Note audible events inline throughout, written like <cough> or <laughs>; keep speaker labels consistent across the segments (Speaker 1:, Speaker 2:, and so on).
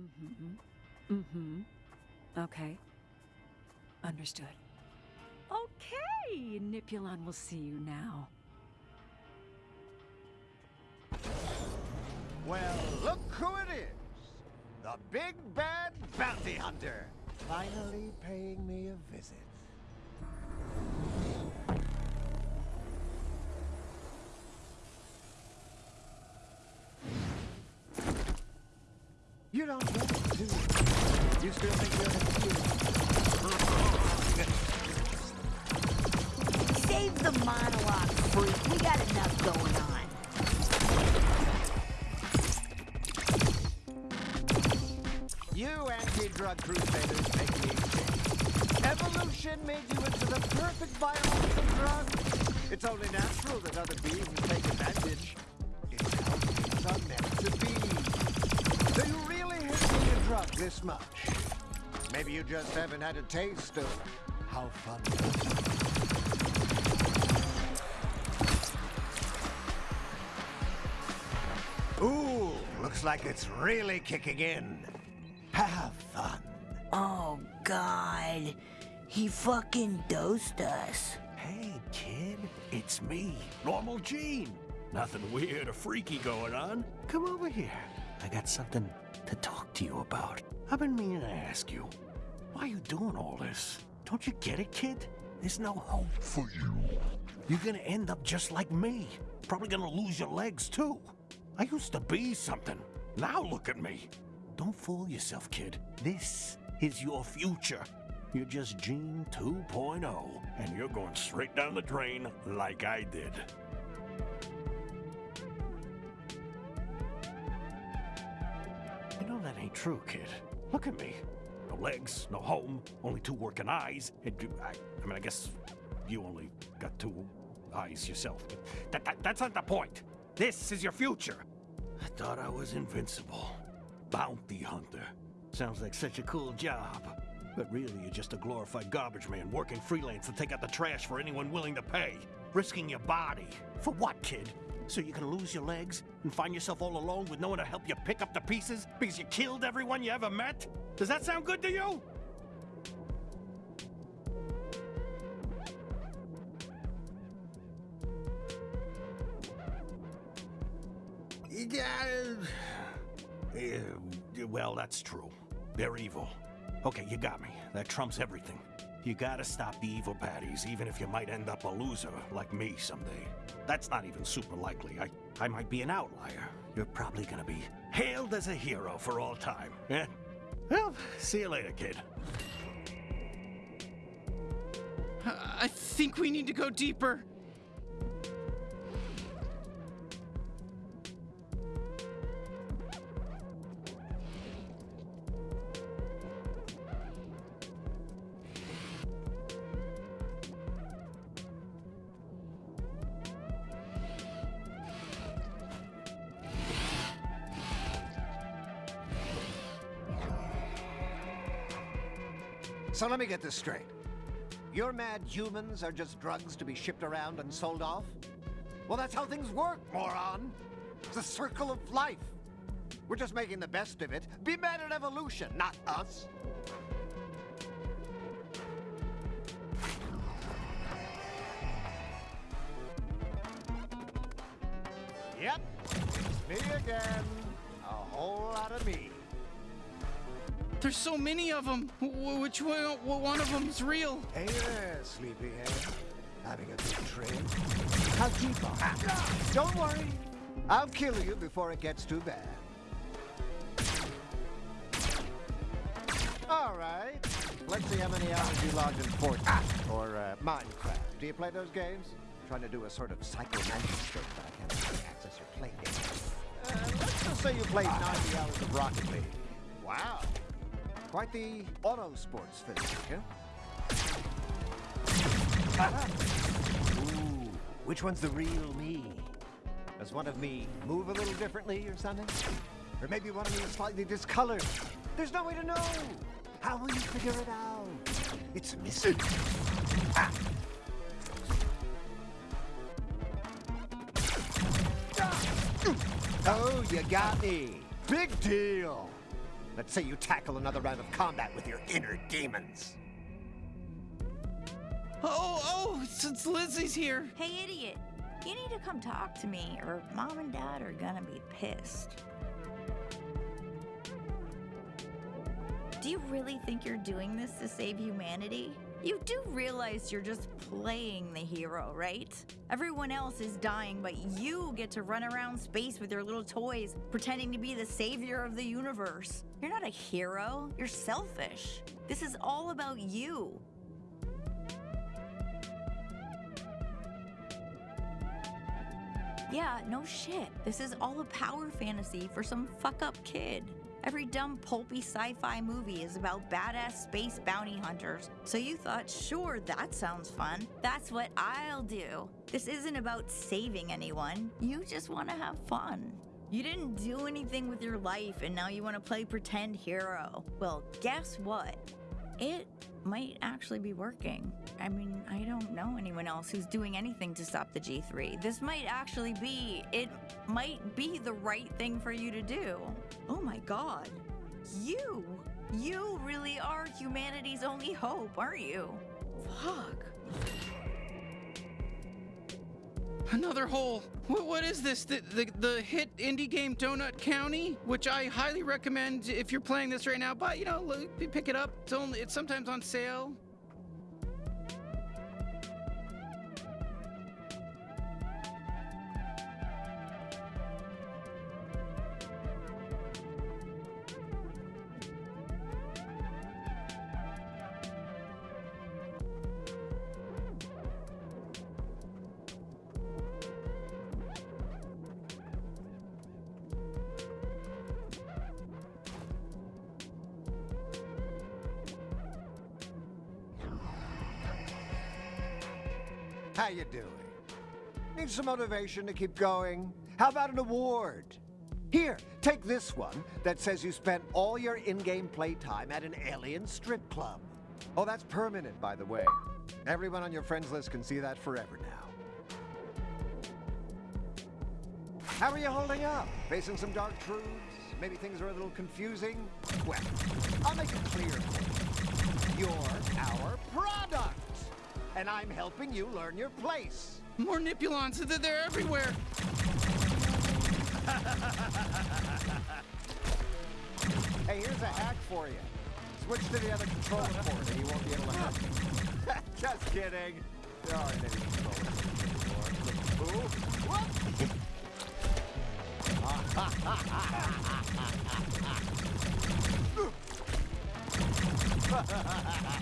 Speaker 1: Mm-hmm. Mm-hmm. Okay. Understood. Okay, Nippulon will see you now.
Speaker 2: Well, look who it is. The big bad bounty hunter. Finally paying me a visit. You don't get it, do you? Still think you're the <laughs>
Speaker 3: Save the monologue, freak. We got enough going on.
Speaker 2: You anti-drug crusaders make me sick. Evolution made you into the perfect biological drug. It's only natural that other beings take advantage. This much? Maybe you just haven't had a taste of how fun it is. Ooh, looks like it's really kicking in. Have fun.
Speaker 3: Oh, God. He fucking dosed us.
Speaker 4: Hey, kid, it's me, Normal Gene. Nothing weird or freaky going on. Come over here. I got something to talk to you about. I've been meaning to ask you, why are you doing all this? Don't you get it, kid? There's no hope for you. You're gonna end up just like me. Probably gonna lose your legs, too. I used to be something. Now look at me. Don't fool yourself, kid. This is your future. You're just Gene 2.0, and you're going straight down the drain like I did. You know that ain't true, kid. Look at me. No legs, no home, only two working eyes. I, I mean, I guess you only got two eyes yourself. That, that, that's not the point. This is your future. I thought I was invincible. Bounty hunter. Sounds like such a cool job. But really, you're just a glorified garbage man working freelance to take out the trash for anyone willing to pay. Risking your body. For what, kid? So you can lose your legs and find yourself all alone with no one to help you pick up the pieces because you killed everyone you ever met? Does that sound good to you? Yeah, well, that's true. They're evil. Okay, you got me. That trumps everything. You gotta stop the evil baddies, even if you might end up a loser like me someday. That's not even super likely. I, I might be an outlier. You're probably gonna be hailed as a hero for all time. Yeah? Well, see you later, kid.
Speaker 5: I think we need to go deeper.
Speaker 2: So let me get this straight. Your mad humans are just drugs to be shipped around and sold off? Well, that's how things work, moron. It's the circle of life. We're just making the best of it. Be mad at evolution, not us. Yep, me again. A whole lot of me.
Speaker 5: There's so many of them. Which one, one of them is real?
Speaker 2: Hey there, sleepyhead. Having a good trip? How keep on? Don't worry. I'll kill you before it gets too bad. All right. Let's see how many hours you log in Fortnite or uh, Minecraft. Do you play those games? trying to do a sort of Psycho Mantis trick, but I can't really access your play data. Uh, let's just say you played 90 hours of Rocket League. Wow. Quite the auto sports fanatic, huh? Ooh, which one's the real me? Does one of me move a little differently or something? Or maybe one of me is slightly discolored? There's no way to know! How will you figure it out? It's a mystery. Ah. Oh, you got me. Big deal. Let's say you tackle another round of combat with your inner demons.
Speaker 5: Oh, oh, it's, it's Lizzie's here.
Speaker 3: Hey, idiot. You need to come talk to me, or mom and dad are gonna be pissed. Do you really think you're doing this to save humanity? You do realize you're just playing the hero, right? Everyone else is dying, but you get to run around space with your little toys, pretending to be the savior of the universe. You're not a hero, you're selfish. This is all about you. Yeah, no shit. This is all a power fantasy for some fuck up kid. Every dumb pulpy sci-fi movie is about badass space bounty hunters. So you thought, sure, that sounds fun. That's what I'll do. This isn't about saving anyone. You just want to have fun. You didn't do anything with your life and now you want to play pretend hero. Well, guess what? It might actually be working. I mean, I don't know anyone else who's doing anything to stop the G3. This might actually be, it might be the right thing for you to do. Oh my god. You! You really are humanity's only hope, aren't you? Fuck.
Speaker 5: Another hole. What, what is this? The, the the hit indie game Donut County, which I highly recommend if you're playing this right now. But you know, pick it up. It's only it's sometimes on sale.
Speaker 2: How you doing? Need some motivation to keep going? How about an award? Here, take this one that says you spent all your in-game playtime at an alien strip club. Oh, that's permanent, by the way. Everyone on your friends list can see that forever now. How are you holding up? Facing some dark truths? Maybe things are a little confusing? Well, I'll make it clear. You're our product! And I'm helping you learn your place.
Speaker 5: More Nippulons. They're, everywhere. <laughs>
Speaker 2: Hey, here's a hack for you. Switch to the other controller port and you won't be able to help <laughs> me. Just kidding. There aren't any controllers anymore. Ooh. Whoop.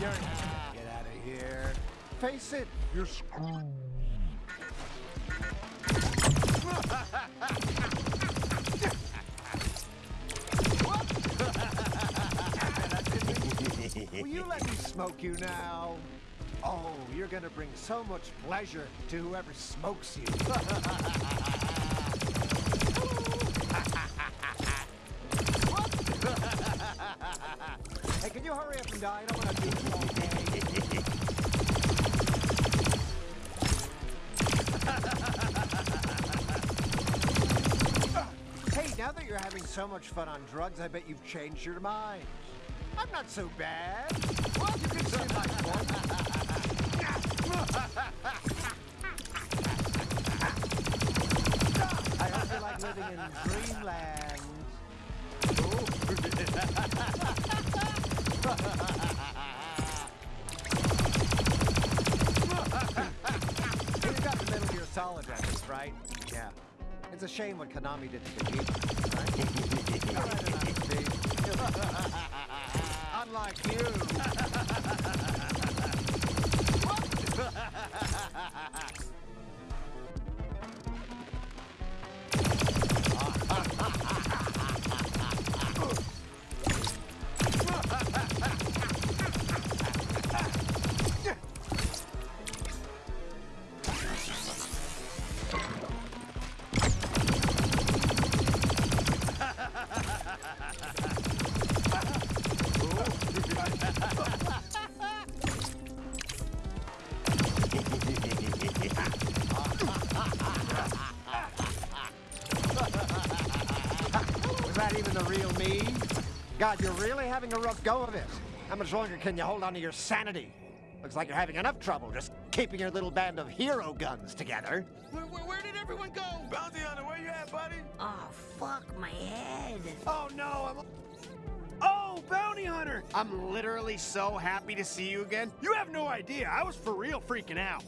Speaker 2: You're <laughs> Get out of here. Face it, you're screwed. <laughs> Will you let me smoke you now? Oh, you're gonna bring so much pleasure to whoever smokes you. <laughs> so much fun on drugs, I bet you've changed your mind. I'm not so bad. Well, you can see my. I you like living in dreamland. <laughs> You got the Metal Gear Solid reference, right? Yeah. It's a shame what Konami did to the game, <laughs> Unlike you. <laughs> God, you're really having a rough go of it. How much longer can you hold on to your sanity? Looks like you're having enough trouble just keeping your little band of hero guns together.
Speaker 5: Where, where, where did everyone go?
Speaker 6: Bounty Hunter, where you at, buddy?
Speaker 7: Oh, fuck my head.
Speaker 2: Oh no, I'm.
Speaker 6: Oh, Bounty Hunter! I'm literally so happy to see you again. You have no idea. I was for real freaking out.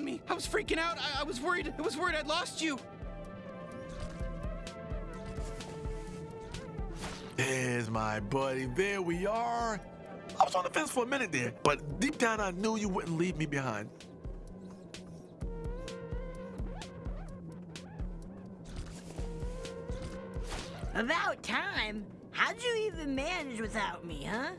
Speaker 5: My god, you found me! I was freaking out! I, I was worried! I was worried I'd lost you!
Speaker 8: There's my buddy. There we are. I was on the fence for a minute there, but deep down I knew you wouldn't leave me behind.
Speaker 7: About time. How'd you even manage without me, huh?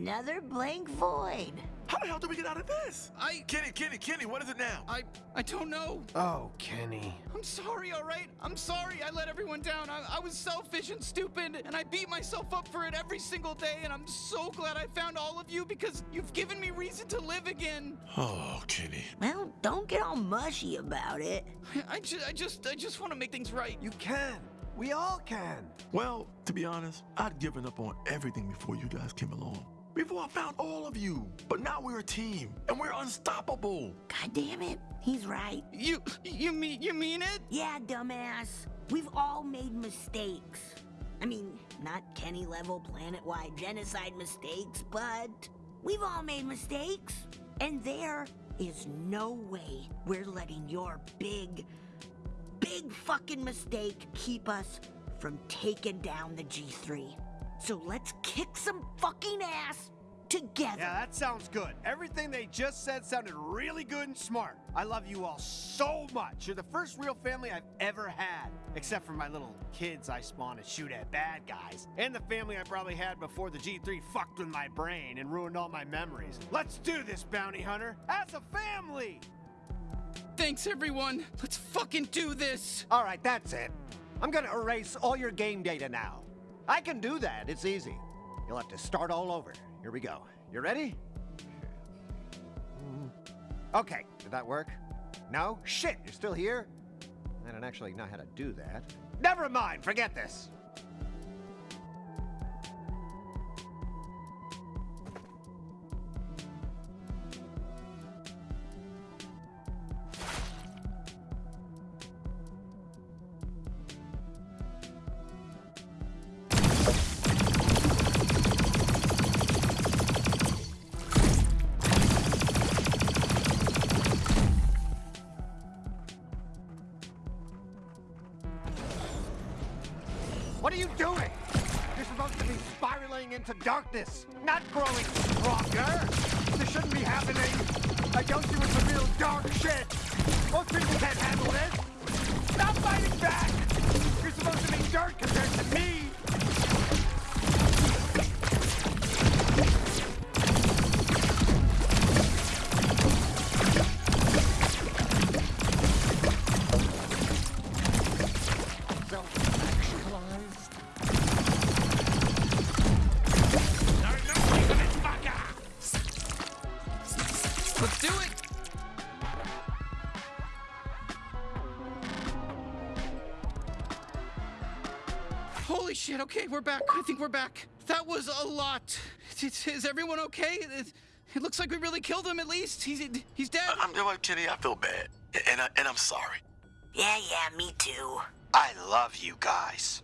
Speaker 3: Another blank void.
Speaker 8: How the hell do we get out of this?
Speaker 5: I.
Speaker 8: Kenny, Kenny, Kenny, what is it now?
Speaker 5: I. I don't know.
Speaker 6: Oh, Kenny.
Speaker 5: I'm sorry, alright? I'm sorry I let everyone down. I, I was selfish and stupid, and I beat myself up for it every single day, and I'm so glad I found all of you because you've given me reason to live again.
Speaker 8: Oh, Kenny.
Speaker 7: Well, don't get all mushy about it. <laughs>
Speaker 5: I, ju- I just I just want to make things right.
Speaker 6: You can. We all can.
Speaker 8: Well, to be honest, I'd given up on everything before you guys came along. Before I found all of you. But now we're a team, and we're unstoppable.
Speaker 7: God damn it. He's right.
Speaker 5: You you mean you mean it?
Speaker 7: Yeah, dumbass. We've all made mistakes. I mean, not Kenny level planet wide genocide mistakes, but we've all made mistakes. And there is no way we're letting your big, big fucking mistake keep us from taking down the G3. So let's kick some fucking ass together.
Speaker 6: Yeah, that sounds good. Everything they just said sounded really good and smart. I love you all so much. You're the first real family I've ever had. Except for my little kids I spawn to shoot at bad guys. And the family I probably had before the G3 fucked with my brain and ruined all my memories. Let's do this, Bounty Hunter, as a family!
Speaker 5: Thanks everyone. Let's fucking do this.
Speaker 2: All right, that's it. I'm gonna erase all your game data now. I can do that. It's easy. You'll have to start all over. Here we go. You ready? Hmm. Okay, did that work? No? Shit, you're still here? I don't actually know how to do that. Never mind, forget this. Into darkness, not growing stronger. This shouldn't be happening. I you it's a real dark shit. Most people can't handle this. Stop fighting back. You're supposed to be dirt compared to me.
Speaker 5: Okay, we're back. I think we're back. That was a lot. Is, is everyone okay? It, it looks like we really killed him at least. He's he's dead.
Speaker 8: I'm doing know what, Kenny. I feel bad, and I, and I'm sorry.
Speaker 7: Yeah, yeah, me too.
Speaker 6: I love you guys.